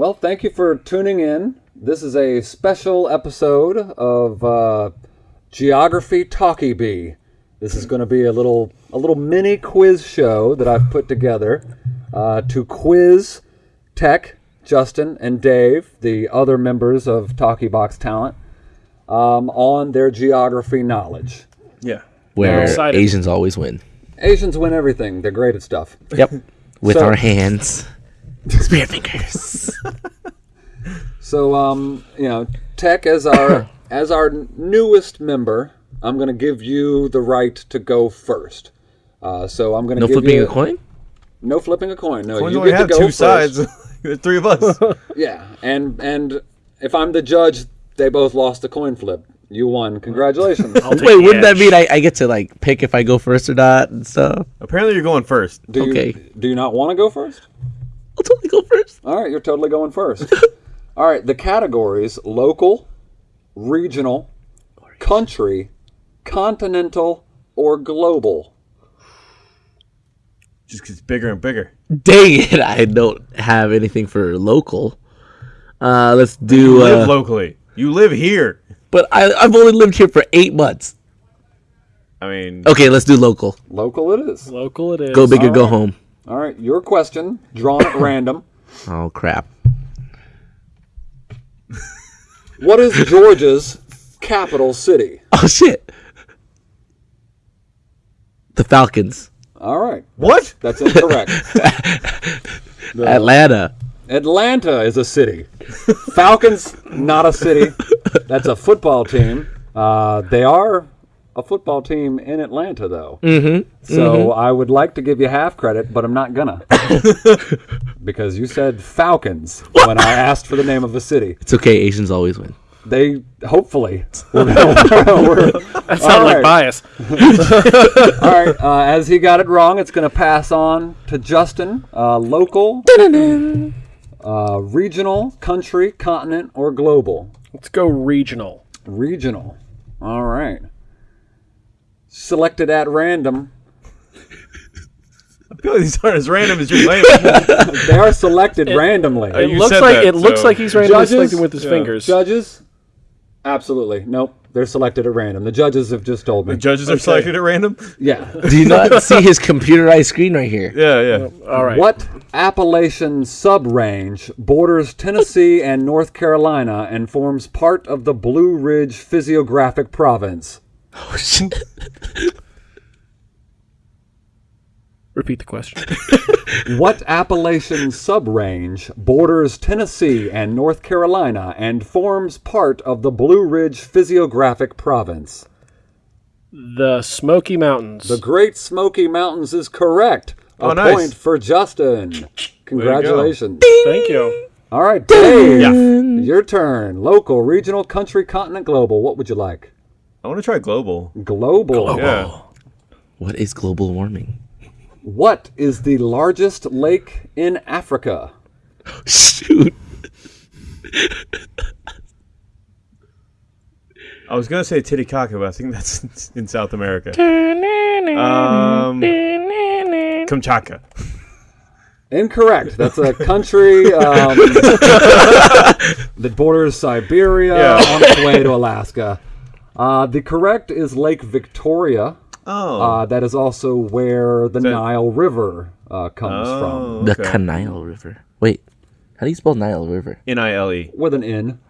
Well, thank you for tuning in. This is a special episode of uh, Geography Talkie Bee. This is going to be a little a little mini quiz show that I've put together uh, to quiz Tech, Justin, and Dave, the other members of Talkie Box Talent, um, on their geography knowledge. Yeah. Where. Asians always win. Asians win everything. They're great at stuff. Yep. With So- our hands. Spear fingers. So, um, you know, Tech as our as our newest member, I'm going to give you the right to go first. Uh, so I'm going to No give flipping you a coin? No flipping a coin. No, Coins you only get to have go two first. sides. There's three of us. Yeah, and and if I'm the judge, they both lost the coin flip. You won. Congratulations. Wait, wouldn't that mean I, I get to like pick if I go first or not and stuff? Apparently, you're going first. Do you, Okay. Do you not want to go first? I'll totally go first. All right, you're totally going first. All right, the categories: local, regional, country, continental, or global. Just gets bigger and bigger. Dang it, I don't have anything for local. Uh, let's You do. live Uh, locally. You live here. but I, I've only lived here for eight months. I mean, Okay, let's do local. Local it is. Local it is. Go big or go home. All right, your question, drawn at random. Oh crap. What is Georgia's capital city? Oh shit. The Falcons. All right, what? that's incorrect. Atlanta. Atlanta is a city. Falcons, not a city. That's a football team. Uh, they are a football team in Atlanta, though. Mm-hmm. So I would like to give you half credit, but I'm not gonna. because you said Falcons when I asked for the name of a city. It's okay. Asians always win. They hopefully. We're, we're, That sounded like Alright. bias. all right. Uh, as he got it wrong, it's going to pass on to Justin. Uh, local, uh, regional, country, continent, or global. Let's go regional. Regional. All right. Selected at random. I feel like these aren't as random as you're playing. They are selected randomly. It oh, you looks said like that, it looks so- like he's randomly Judges? selecting with his Yeah. fingers. Judges? Absolutely. Nope. They're selected at random. The judges have just told me. The judges are selected at random. Yeah. Do you not see his computerized screen right here? Yeah, yeah. All right. What Appalachian subrange borders Tennessee and North Carolina and forms part of the Blue Ridge Physiographic Province? Oh, shit. Repeat the question. What Appalachian subrange borders Tennessee and North Carolina and forms part of the Blue Ridge Physiographic Province? the Smoky Mountains. The Great Smoky Mountains is correct. Oh, A Oh, nice. point for Justin. Congratulations. Thank you. All right, Dave. Your turn. Local, regional, country, continent, global. What would you like? I want to try global. Global. Yeah. What is global warming? What is the largest lake in Africa? Shoot. I was gonna say Titicaca, but I think that's in South America. Um, Kamchatka. Incorrect. That's a country um, that borders Siberia Yeah. on its way to Alaska. Uh, the correct is Lake Victoria. Oh. Uh, that is also where the that- Nile River uh, comes from, oh. The okay. Nile River. Wait, how do you spell Nile River? N I L E. with an N.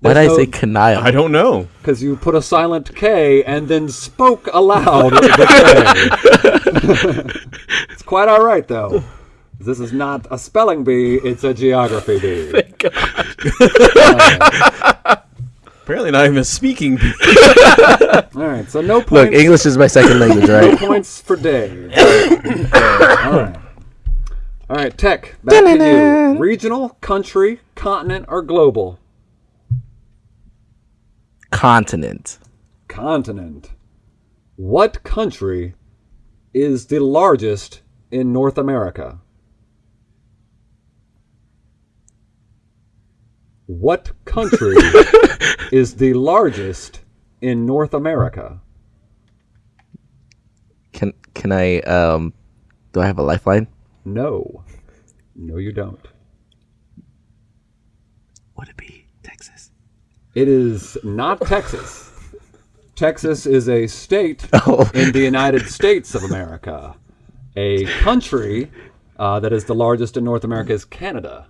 Why did I say Canile? I don't know. Because you put a silent K and then spoke aloud the K. it's quite all right, though. This is not a spelling bee, it's a geography bee. Thank God. Apparently not even speaking. All right, so no points. Look. English is my second language, right? no right? points for Dave. all right. All right, Tech, back to you. Regional, country, continent, or global? Continent. Continent. What country is the largest in North America? What country is the largest in North America? Can can I um do I have a lifeline? No. No you don't. Would it be Texas? It is not Texas. Texas is a state oh. in the United States of America. A country uh, that is the largest in North America is Canada.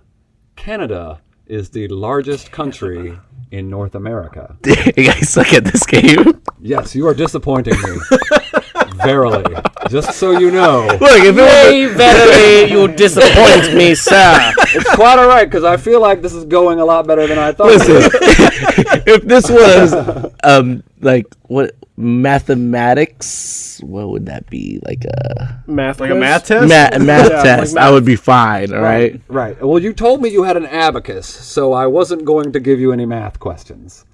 Canada is the largest country in North America. you guys suck at this game. Yes, you are disappointing me. Verily. Just so you know. Look, if it was Hey, verily, you disappoint me, sir. It's quite all right because I feel like this is going a lot better than I thought. Listen, if this was um like what mathematics, what would that be? Like a Math Like a math test? ma- math Yeah, like test, I would be fine. All right. Right. Well, you told me you had an abacus, so I wasn't going to give you any math questions.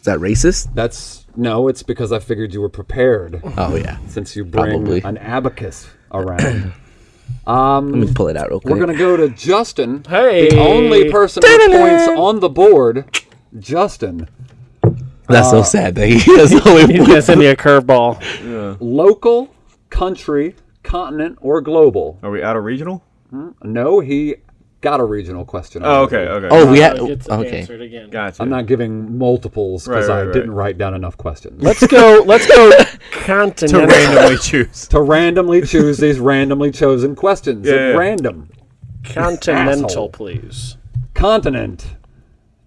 Is that racist? That's no, it's because I figured you were prepared Oh yeah. since you bring Probably. an abacus around. Um, Let me pull it out real quick. We're going to go to Justin, Hey. the only person with points on the board. Justin, That's Uh, so sad that he has only He's gonna send me a curveball. local, country, continent, or global? Are we out of regional? No, he got a regional question. Oh, already. okay, okay. Oh, we Uh, had gets okay. answered again. Gotcha. I'm not giving multiples because Right, right, I right. didn't write down enough questions. Let's go. Let's go. to Continental. randomly choose. to randomly choose these randomly chosen questions Yeah, at yeah. random. Continental, Asshole. please. Continent.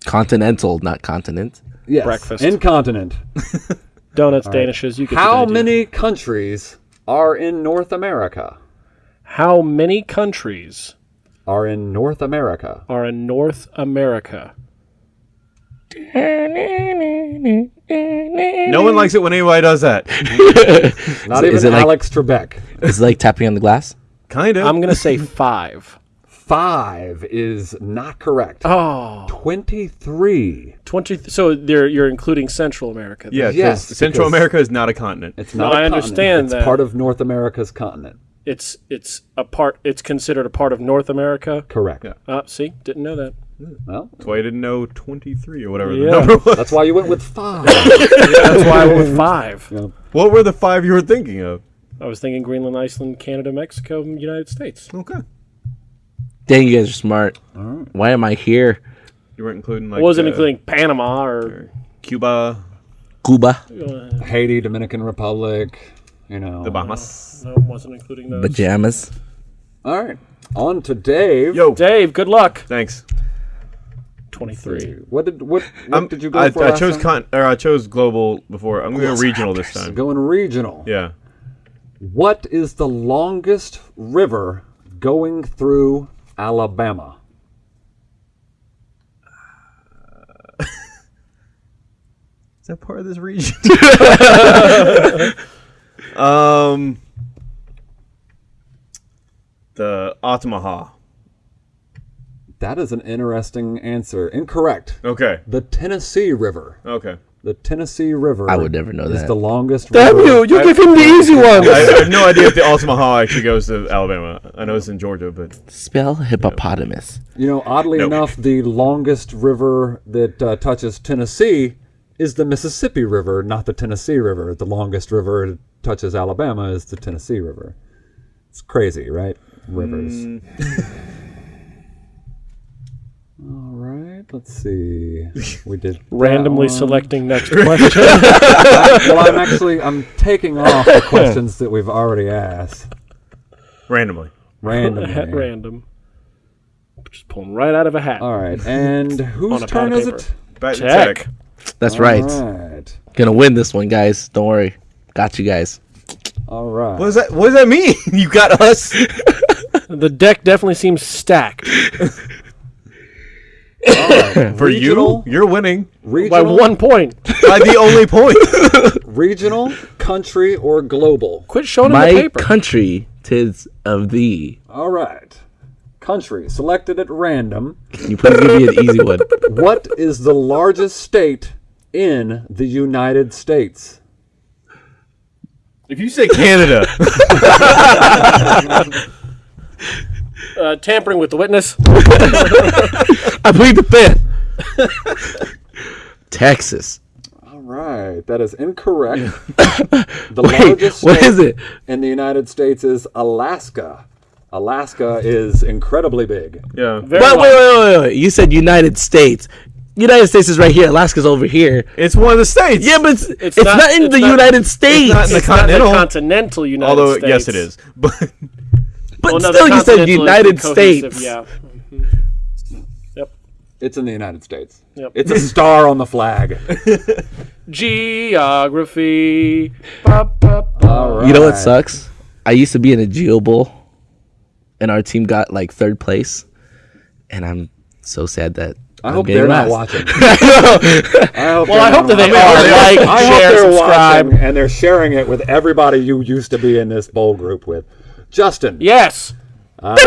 Continental, not continent. Yes. Breakfast. Incontinent. Donuts, danishes. You get the How idea. many countries are in North America? How many countries Are in North America. are in North America? No one likes it when anybody does that. Not Is even it like- Alex Trebek. It's like tapping on the glass. Kind of. I'm gonna say five. Five is not correct. Oh, 23. 20. So they're, you're including Central America. then. yeah, 'cause Yes, Central because- America is not a continent. It's No, not a I continent. understand It's that. part of North America's continent. It's it's a part. It's considered a part of North America. Correct. Yeah. Uh, see, didn't know that. Well, That's why I didn't know 23 or whatever Yeah. the number was. that's why you went with five. That's why I went with five. What were the five you were thinking of? I was thinking Greenland, Iceland, Canada, Mexico, and United States. Okay. Dang, you guys are smart. Why am I here? You weren't including like wasn't uh, including Panama or Cuba, Cuba, uh, Haiti, Dominican Republic, you know. the Bahamas. no, wasn't including those. pajamas. All right. On to Dave. Yo, Dave, good luck. thanks. Twenty-three. What did what, what Um, did you go I, for? I last chose time? con or I chose global before. I'm going to go regional this time. Going regional. Yeah. What is the longest river going through Alabama? Is that part of this region? um, the Otamaha. That is an interesting answer. Incorrect. Okay. The Tennessee River. Okay. The Tennessee River. I would never know is that. the longest Damn river. you! You give him the easy one. I, I have no idea if the Altamaha actually goes to Alabama. I know it's in Georgia, but Spell hippopotamus. You know, oddly Nope. enough, the longest river that uh, touches Tennessee is the Mississippi River, not the Tennessee River. The longest river that touches Alabama is the Tennessee River. It's crazy, right? Rivers. Mm. All right, let's see. We did Randomly one. selecting next question. well, I'm actually I'm taking off the questions that we've already asked randomly. randomly. At random. Just pulling right out of a hat. All right, and whose On a pad turn is it? Back to Check. tech. That's right. All right. Gonna win this one, guys. Don't worry. Got you guys. All right. What does that? What does that mean? you got us. The deck definitely seems stacked. For Regional? you, you're winning By one point. by the only point. regional, country, or global? Quit showing My the paper. country, tis of thee. All right. Country selected at random. Can you please give me an easy one? What is the largest state in the United States? if you say Canada, uh, tampering with the witness. I plead the fifth. Texas. All right, that is incorrect. the largest What state is it? in the United States is Alaska. Alaska is incredibly big. yeah. Very Wait, wait, wait, wait, wait. You said United States. United States is right here. Alaska's over here. It's one of the states. Yeah, but it's, it's, not- not, in it's the not- United States. not in the It's not the continental. continental United Although States. yes, it is. But but Well, no, still, you said United cohesive, States. Yeah. Yep. It's in the United States. Yep. It's a star on the flag. Geography. Ba, ba, ba. All right. You know what sucks? I used to be in a Geo Bowl, and our team got like third place, and I'm so sad that I I'm hope they're not last. watching. I hope Well, I they're hope that they are. Like, I hope they're subscribe. watching and they're sharing it with everybody you used to be in this bowl group with. Justin, Yes. Um,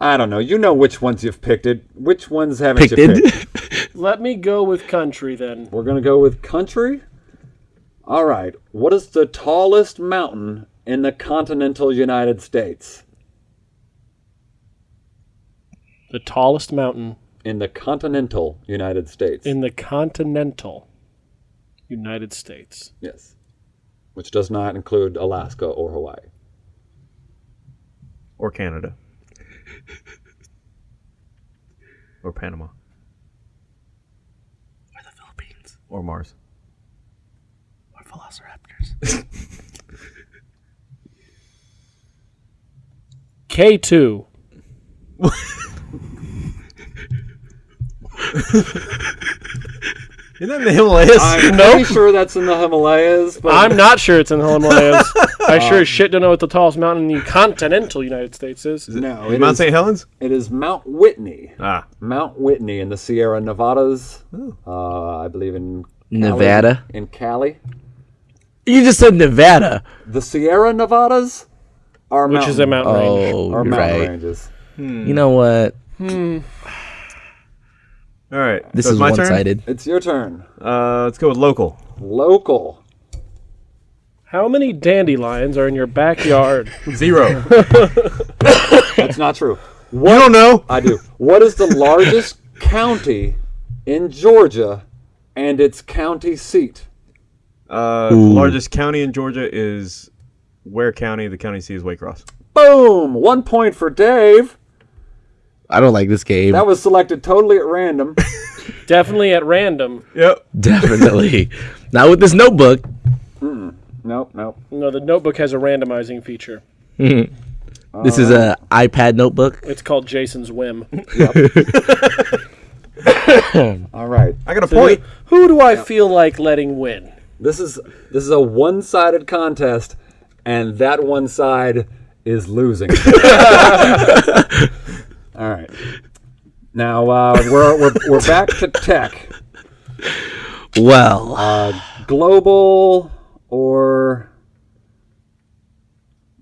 I don't know. You know which ones you've picked it. Which ones haven't Picked you picked? Let me go with country then. We're gonna go with country. All right. What is the tallest mountain in the continental United States? The tallest mountain In the continental United States. in the continental United States. yes. Which does not include Alaska or Hawaii. or Canada. or Panama. Or the Philippines. Or Mars. Or Velociraptors. K2. Isn't that in the Himalayas? I'm Nope. pretty sure that's in the Himalayas, but I'm not sure it's in the Himalayas. I sure as shit don't know what the tallest mountain in the continental United States is. no, it Mount is, St. Helens? it is Mount Whitney. Ah. Mount Whitney in the Sierra Nevadas. Uh, I believe in Cali- Nevada. In Cali. You just said Nevada. The Sierra Nevadas are Mountains. Which mountain, is a mountain range. Oh, are you're mountain right. ranges. You know what? All right. This so is my turn? one-sided. It's your turn. Uh, let's go with local. Local. How many dandelions are in your backyard? Zero. That's not true. you don't know? I do. What is the largest county in Georgia and its county seat? Uh, the largest county in Georgia is Ware County. The county seat is Waycross. Boom! One point for Dave. I don't like this game. That was selected totally at random. Definitely at random. Yep. Definitely. Not with this notebook. nope, nope. No, the notebook has a randomizing feature. Mm-hmm. This is a uh-huh. iPad notebook. It's called Jason's Whim. All right. I got a point. Who do I feel like letting win? This is this is a one-sided contest, and that one side is losing. All right. Now uh, we're, we're we're back to tech, Well, global or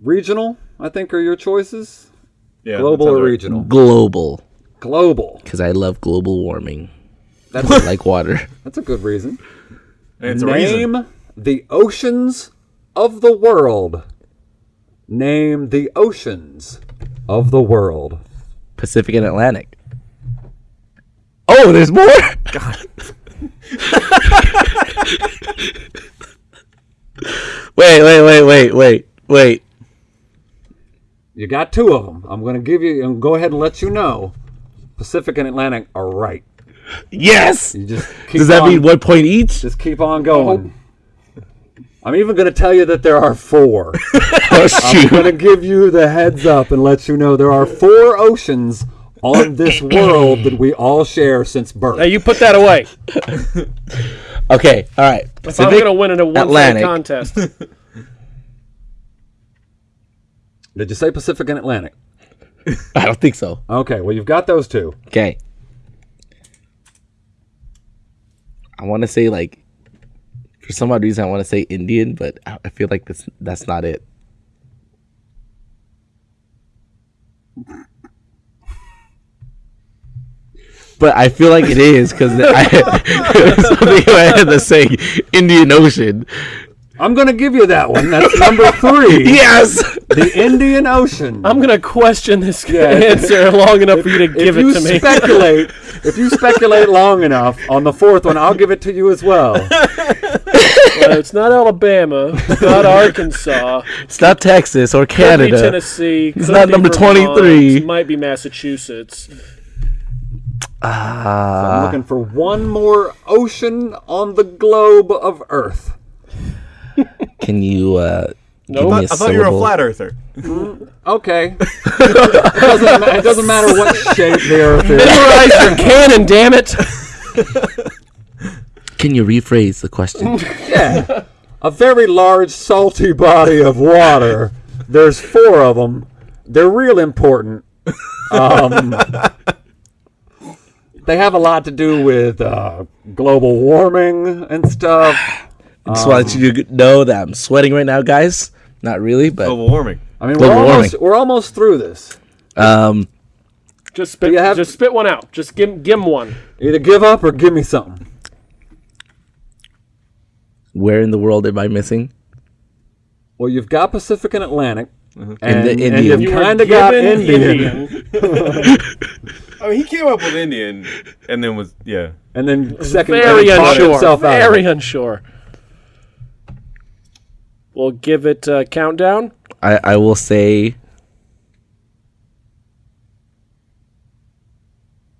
regional. I think are your choices. Yeah, Global or regional? global. Global. Because I love global warming. That's I like water. that's a good reason. And It's a reason. Name the oceans of the world. Name the oceans of the world. Pacific and Atlantic. Oh, there's more? God. wait, wait, wait, wait, wait, wait. You got two of them. I'm going to give you and go ahead and let you know. Pacific and Atlantic are right. Yes! You just keep Does that on, mean one point each? just keep on going. I'm even going to tell you that there are four. Oh, I'm going to give you the heads up and let you know there are four oceans on this world that we all share since birth. Hey, you put that away. Okay, all right. If I'm going to win in a one Atlantic. contest, Did you say Pacific and Atlantic? I don't think so. Okay, well, you've got those two. Okay. I want to say like, for some odd reason, I want to say Indian, but I I feel like that's that's not it. But I feel like it is because I something in my head that's saying Indian Ocean. I'm going to give you that one. That's number three. Yes. The Indian Ocean. I'm going to question this answer long enough for you to give you it to me. If you speculate, if you speculate long enough on the fourth one, I'll give it to you as well. Well, it's not Alabama, it's not Arkansas, It's not Texas or could be Canada. Tennessee, could not be number Vermont, 23. Might be Massachusetts. Ah, I'm looking for one more ocean on the globe of Earth. can you uh, give Nope. me I a thought you were a flat earther. Okay. it, doesn't, it doesn't matter what shape the Earth is. Memorize your cannon, damn it! Can you rephrase the question? Yeah. A very large, salty body of water. There's four of them. They're real important. Um, they have a lot to do with uh, global warming and stuff. I just wanted you to know that I'm sweating right now, guys. Not really, but Global warming. I mean, we're Global almost, we're almost through this. um, Just spit, have- just spit one out. Just give, give him one. Either give up or give me something. Where in the world am I missing? Well, you've got Pacific and Atlantic. And, And the and you've You kind of got given Indian. I mean, he came up with Indian, and then was yeah. And then second, Very and talked unsure. himself out of. Very unsure. We'll give it a countdown. I, I will say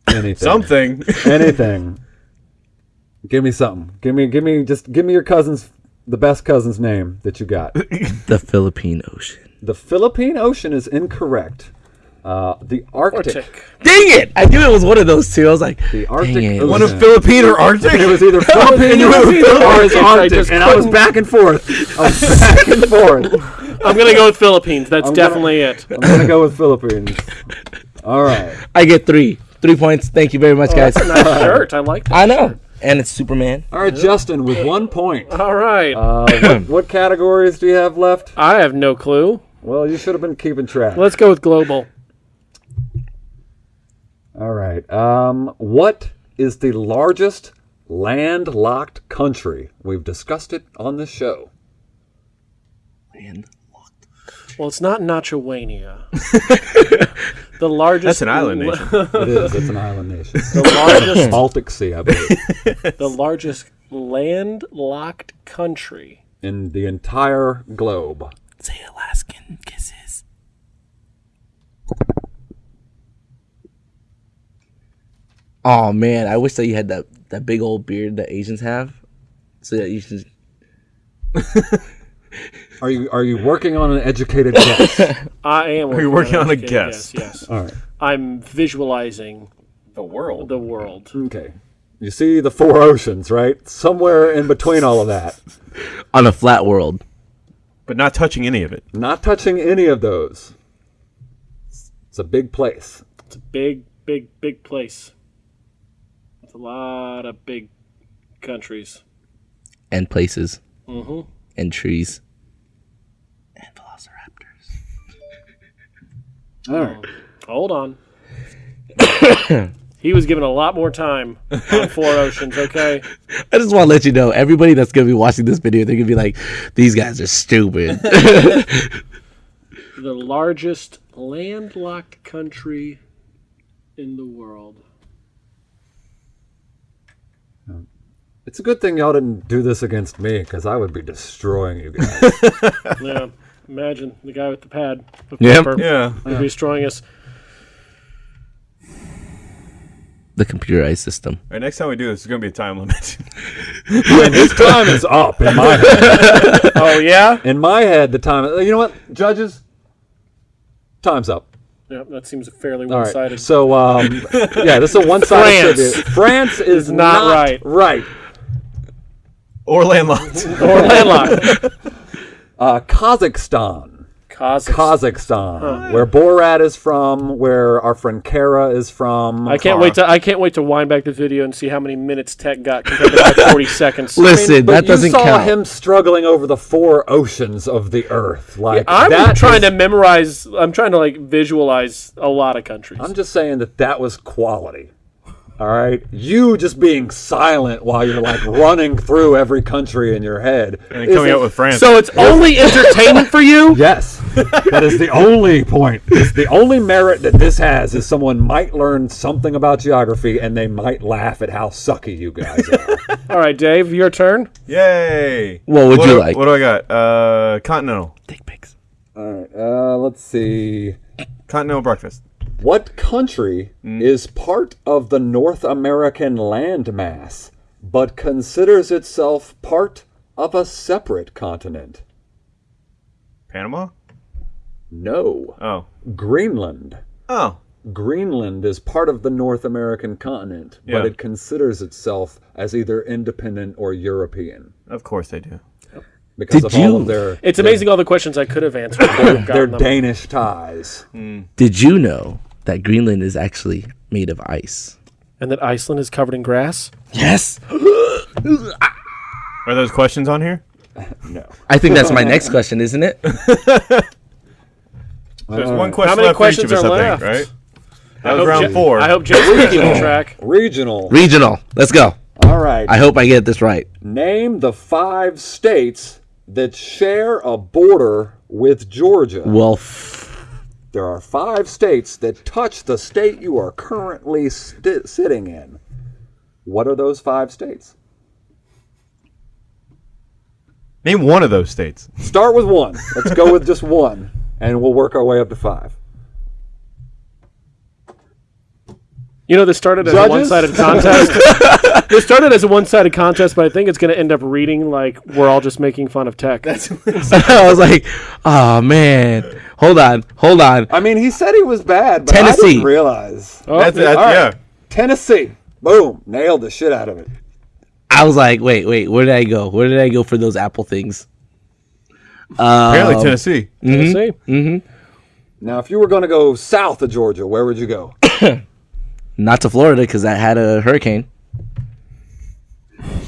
Anything. Something. Anything. Give me something. Give me, give me, just give me your cousin's, the best cousin's name that you got. the Philippine Ocean. the Philippine Ocean is incorrect. Uh, the Arctic. Arctic. Dang it! I knew it was one of those two. I was like, The Arctic Dang it. Ocean. One of Philippine or Arctic. It was either Philippine it was or Arctic, Arctic, and I was back and forth. I was back and forth. I'm gonna go with Philippines. That's I'm gonna- definitely it. I'm gonna go with Philippines. All right. I get three. Three points. Thank you very much, guys. That's a nice shirt. I like that. I know. And it's Superman. All right, Justin, with one point. All right. Uh, what, what categories do you have left? I have no clue. Well, you should have been keeping track. Let's go with global. All right. Um, what is the largest landlocked country? We've discussed it on this show. Man. Well, it's not Nachowania. the largest. That's an island nation. It is. It's an island nation. The largest. Baltic Sea, I believe, the largest landlocked country. in the entire globe. Say Alaskan kisses. Oh man, I wish that you had that, that big old beard that Asians have. So that you should Are you are you working on an educated guess? I am. Are you working on a educated guess? Yes. yes. All right. I'm visualizing The world. the world. Okay. You see the four oceans, right? Somewhere in between all of that. on a flat world. But not touching any of it. Not touching any of those. It's a big place. It's a big, big, big place. It's a lot of big countries. And places. Mm-hmm. And trees. And velociraptors. All right. Um, hold on. he was given a lot more time on Four Oceans. Okay. I just want to let you know, everybody that's gonna be watching this video, they're gonna be like, "These guys are stupid." The largest landlocked country in the world. It's a good thing y'all didn't do this against me, because I would be destroying you guys. Yeah. Imagine the guy with the pad of Yep. paper Yeah. would be destroying us. the computerized system. All right, next time we do this, there's gonna be a time limit. and his time is up in my head. Oh yeah. In my head, the time. You know what, judges? Time's up. Yeah, that seems a fairly one-sided. So, um, yeah, this is a one-sided France. trivia. France is not not, right. Right. or landlocked. or landlocked. Uh, Kazakhstan. Kazakhstan. Kazakhstan, where Borat is from, where our friend Kara is from. I can't wait to I can't wait to wind back the video and see how many minutes Tech got compared to my 40 seconds. Listen, But that you doesn't count. You saw count. him struggling over the four oceans of the earth. Like I'm that trying is- to memorize. I'm trying to like visualize a lot of countries. I'm just saying that that was quality. All right, you just being silent while you're like running through every country in your head. and coming out with France. so it's only entertainment for you. Yes, that is the only point. It's the only merit that this has is someone might learn something about geography and they might laugh at how sucky you guys are. All right, Dave, your turn. Yay! What would you do- like? What do I got? Uh, continental. Dick pics. All right, uh, let's see. Continental breakfast. What country hmm. is part of the North American landmass but considers itself part of a separate continent? Panama? No. Oh. Greenland. Oh. Greenland is part of the North American continent, Yeah. but it considers itself as either independent or European Of course they do. because Did of all you- of their It's amazing all the questions I could have answered. I would their. Danish ties. Hmm. Did you know that Greenland is actually made of ice? And that Iceland is covered in grass. Yes. Are those questions on here? No. I think that's my next question, isn't it? There's one question many left for each questions of us, are I think, left? right? That I was hope round Ja- four. I hope Jason's keeping track. Regional. Regional. Let's go. All right. I hope I get this right. Name the five states that share a border with Georgia. Well, f- There are five states that touch the state you are currently sti- sitting in. What are those five states? Name one of those states. Start with one. Let's go with just one, and we'll work our way up to five. You know, this started as Judges? a one-sided contest. this started as a one-sided contest, but I think it's going to end up reading like we're all just making fun of tech. That's I was like, oh man. Hold on. Hold on. I mean, he said he was bad, but I Tennessee. didn't realize. oh, That's, that's all right. yeah. Tennessee. Boom. Nailed the shit out of it. I was like, wait, wait. Where did I go? Where did I go for those apple things? Apparently Tennessee. Tennessee. Mm-hmm. Now, if you were going to go south of Georgia, where would you go? Not to Florida because I had a hurricane.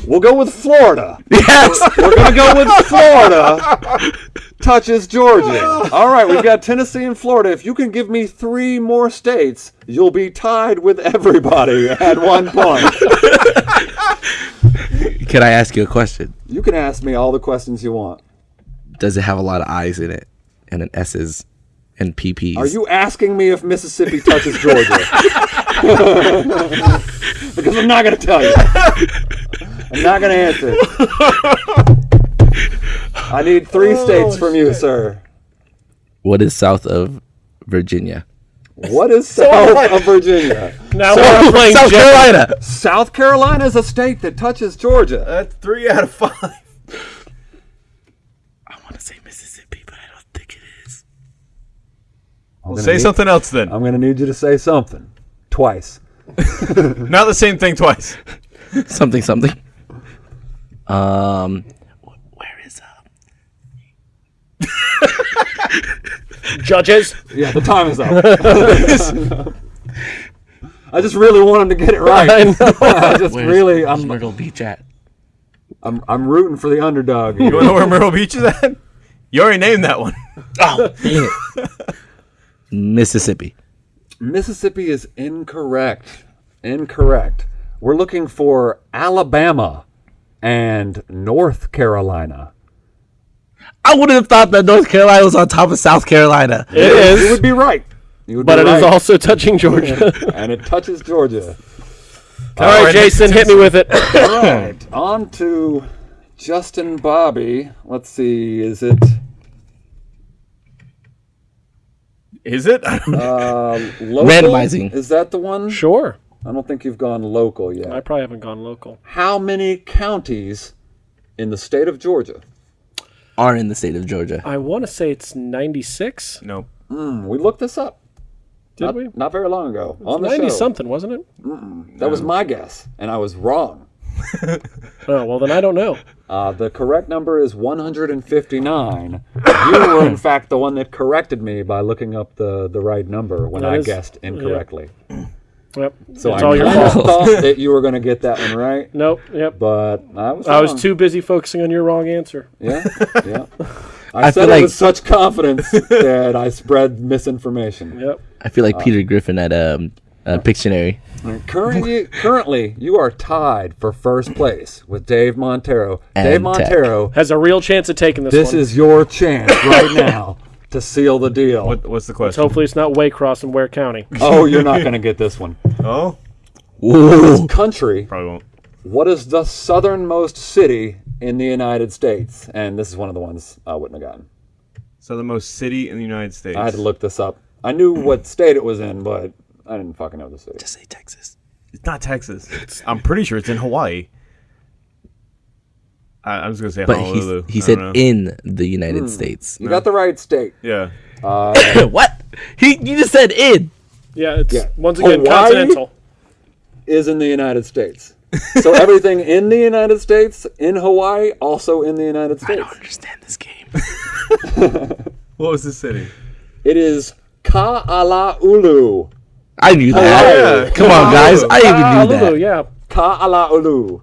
We'll go with Florida. Yes. We're going to go with Florida. Touches Georgia. All right, we've got Tennessee and Florida. If you can give me three more states, you'll be tied with everybody at one point. Can I ask you a question? You can ask me all the questions you want. Does it have a lot of I's in it and an S's and PP's? Are you asking me if Mississippi touches Georgia? because I'm not going to tell you. I'm not going to answer. I need three oh, states from you, sir. What is south of Virginia? What is south of Virginia? Now we're playing South Jeopardy. Carolina. South Carolina is a state that touches Georgia. That's three out of five. I want to say Mississippi, but I don't think it is. I'm Say need- something else then. I'm going to need you to say something twice. Not the same thing twice. Something, something. Um, where is uh? Judges. Yeah, the time is up. I just really want him to get it right. I, I just Where's, really, I'm Myrtle Beach at? I'm, I'm rooting for the underdog. You want to know where Myrtle Beach is at? You already named that one. Oh, dang it. Mississippi. Mississippi is incorrect. Incorrect. We're looking for Alabama and North Carolina. I wouldn't have thought that North Carolina was on top of South Carolina. It You is, would be right. You would but be it is right. also touching Georgia. and it touches Georgia. All right, right, Jason, hit me with it. All right, on to Justin Bobby. Let's see, is it Is it? I don't know. uh, local? Randomizing. Is that the one? sure. I don't think you've gone local yet. I probably haven't gone local. How many counties in the state of Georgia? Are in the state of Georgia. I want to say it's 96. Nope. Hmm, we looked this up. Did not, we? Not very long ago on the 90 show. something, wasn't it? That was my guess, and I was wrong. Oh, well, then I don't know. Uh, the correct number is 159. you were, in fact, the one that corrected me by looking up the, the right number when That I is- guessed incorrectly. Yep. So it's I all your fault. thought that you were going to get that one right, Nope. Yep. but I was. I was too busy focusing on your wrong answer. Yeah, yeah. I, I said feel it like- with such confidence that I spread misinformation. Yep. I feel like Peter Griffin at um, uh, Pictionary. Currently, currently, you are tied for first place with Dave Montero. And Dave Tech. Montero, Has a real chance of taking this, this one. is your chance right now to seal the deal. What, what's the question? Hopefully, it's not Waycross in Ware County. Oh, you're not going to get this one. Oh, Ooh. Country, probably won't. what is the southernmost city in the United States? And this is one of the ones I wouldn't have gotten. So the most city in the United States. I had to look this up. I knew what state it was in, but I didn't fucking know the city. Just say Texas. It's not Texas. It's, I'm pretty sure it's in Hawaii. I, I was gonna say But Honolulu. he, he I said know. in the United hmm. States. You got the right state. Yeah. Uh, what? He you just said in. Yeah, it's Yeah. once again Hawaii? continental. Is in the United States. so everything in the United States, in Hawaii, also in the United States. I don't understand this game. What was the city? It is Ka'alaulu. I knew that. Yeah. Come on, guys. I even knew Honolulu, that. yeah. Ka'alaulu.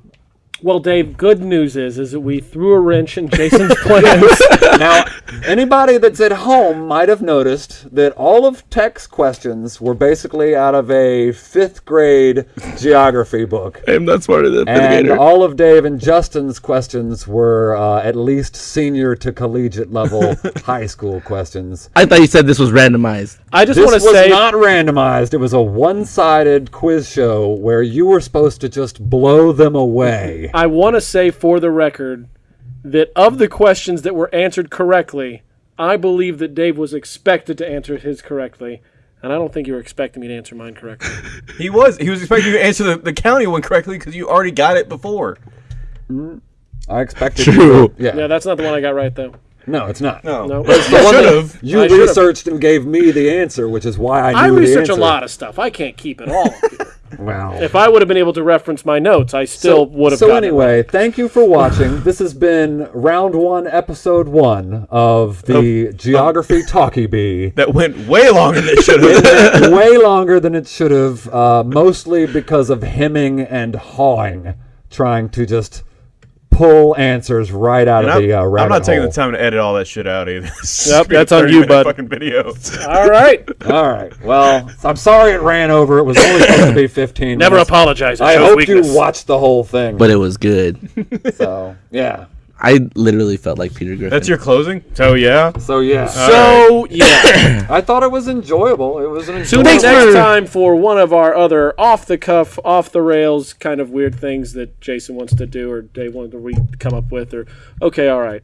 Well, Dave, good news is is that we threw a wrench in Jason's plans. Now, anybody that's at home might have noticed that all of Tech's questions were basically out of a fifth grade geography book. I'm not smarter than And grader. all of Dave and Justin's questions were uh, at least senior to collegiate level high school questions. I thought you said this was randomized. I just want to say it was not randomized. It was a one-sided quiz show where you were supposed to just blow them away. I want to say for the record that of the questions that were answered correctly, I believe that Dave was expected to answer his correctly, and I don't think you were expecting me to answer mine correctly. He was. He was expecting you to answer the, the county one correctly because you already got it before. I expected. True. You to- yeah. yeah, that's not the one I got right though. No, it's not. No. No. The one should have. You I should've. researched and gave me the answer, which is why I knew I the research a lot of stuff. I can't keep it all. Wow. if I would have been able to reference my notes, I still would have. So gotten it anyway, thank you for watching. this has been round one, episode one of the Geography Talkie Bee. That went way longer than it should have. Way longer than it should have, uh, mostly because of hemming and hawing, trying to just pull answers right out And of I'm, the uh, rabbit I'm not taking hole. the time to edit all that shit out either. Yep, just be a that's on you, minute bud. Fucking video. All right. All right. Well, I'm sorry it ran over. It was only supposed to be 15 Never minutes. apologize. I hope weakness. you watched the whole thing. But it was good. so, yeah. I literally felt like Peter Griffin. That's your closing. So yeah. So yeah. so right. yeah. I thought it was enjoyable. It was an enjoyable. So next time for one of our other off the cuff, off the rails kind of weird things that Jason wants to do or Dave wanted to re- come up with or okay, all right.